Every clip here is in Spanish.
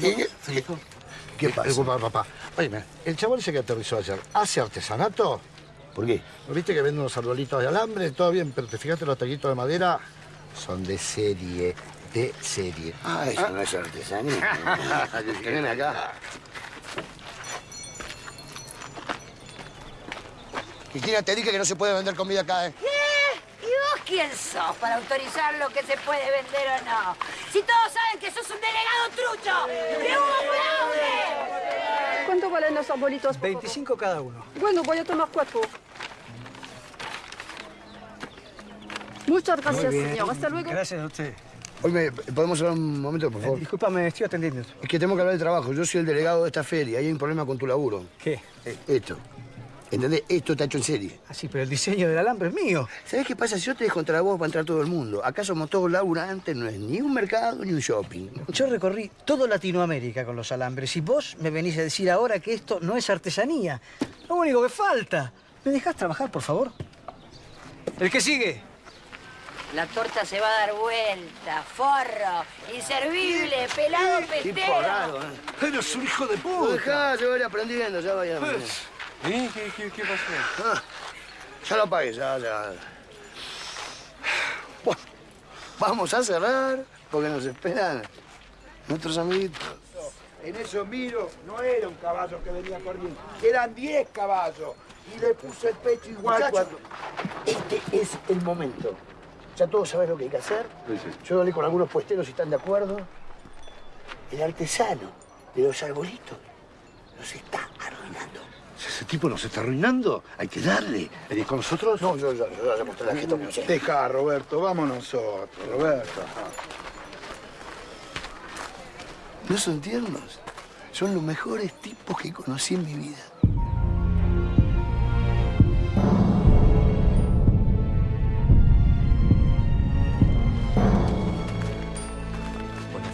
¿Qué? ¿Qué pasa? Disculpa, papá. Oye, el chaval ese que aterrizó ayer, ¿hace artesanato? ¿Por qué? ¿Viste que vende unos arbolitos de alambre? Todo bien, pero te fijaste los taquitos de madera son de serie, de serie. Ah, eso no es artesanía. que ven acá. Cristina, te dije que no se puede vender comida acá, ¿eh? ¿Qué? ¿Y vos quién sos para autorizar lo que se puede vender o no? Si todos saben que sos un delegado trucho. ¡De humo fraude! ¿Cuánto valen los arbolitos? por favor? 25 cada uno. Bueno, voy a tomar cuatro. Muchas gracias, señor. Hasta luego. Gracias a usted. Oye, ¿podemos hablar un momento, por favor? Disculpame, estoy atendiendo. Es que tengo que hablar de trabajo. Yo soy el delegado de esta feria y hay un problema con tu laburo. ¿Qué? Eh, Esto. ¿Entendés? Esto está hecho en serie. Ah, sí, pero el diseño del alambre es mío. ¿Sabés qué pasa? Si yo te dejo entrar a vos, va a entrar todo el mundo. Acá somos todos laburantes, no es ni un mercado ni un shopping. Yo recorrí todo Latinoamérica con los alambres y vos me venís a decir ahora que esto no es artesanía. Lo único que falta. ¿Me dejás trabajar, por favor? El que sigue. La torta se va a dar vuelta, forro, inservible, pelado, pestero. raro, ¿eh? Pero es un hijo de Lo puta. dejá, yo voy aprendiendo, ya vaya. ¿Eh? ¿Qué, qué, qué pasó? Ah, ya lo apagué, ya, ya. Bueno, vamos a cerrar porque nos esperan nuestros amiguitos. En eso miro, no era un caballo que venía corriendo, eran 10 caballos. Y le puse el pecho igual Muchachos, cuando... este es el momento. Ya todos saben lo que hay que hacer. Yo hablé con algunos puesteros y están de acuerdo. El artesano de los arbolitos nos está arruinando. Si ese tipo nos está arruinando, hay que darle. ¿Venís con nosotros? No, yo, yo, yo le mostré la no sé. Deja, Roberto, vamos nosotros, Roberto. ¿No son tiernos? Son los mejores tipos que conocí en mi vida.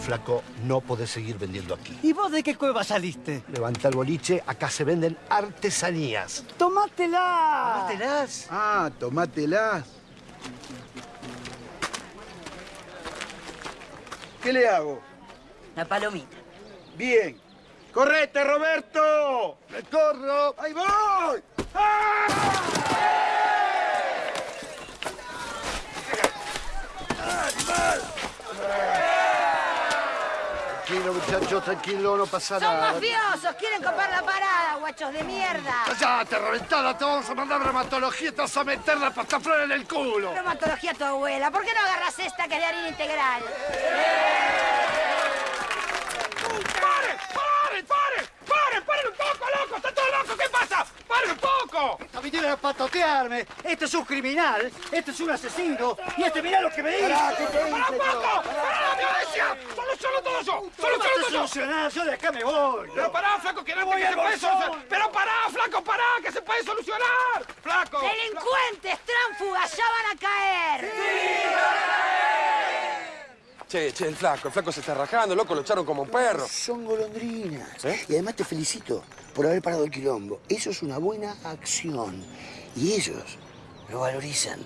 Flaco, no podés seguir vendiendo aquí. ¿Y vos de qué cueva saliste? Levanta el boliche, acá se venden artesanías. ¡Tomátela! ¿Tómatelas? Ah, tomátelas. ¿Qué le hago? La palomita. Bien. ¡Correte, Roberto! ¡Me corro! ¡Ahí voy! ¡Ah! Tranquilo, muchachos, tranquilo, no pasa Son nada. mafiosos, quieren copar la parada, guachos de mierda. ¡Cállate, reventada! Te vamos a mandar reumatología y te vas a meter la pastaflor en el culo. Reumatología a tu abuela, ¿por qué no agarras esta que es de harina integral? ¡Paren! ¡Paren! ¡Paren! ¡Paren! ¡Paren un poco, loco! ¡Está todo loco! ¿Qué pasa? ¡Paren un poco! Esta vinieron a patotearme. Este es un criminal, este es un asesino. Y este mirá lo que me hizo. ¡Pará un poco! ¡Pará la violencia! ¡Soluciono todo yo! ¿Cómo ¡Soluciono vas a todo? Yo de acá me voy. Pero pará, flaco, que no Voy que se puede solucionar. Pero pará, flaco, pará, que se puede solucionar. Flaco. Delincuentes, tránfugas, ya van a caer. Che, che, el flaco, el flaco se está rajando, loco, lo echaron como un perro. Son golondrinas. ¿Eh? Y además te felicito por haber parado el quilombo. Eso es una buena acción. Y ellos lo valorizan.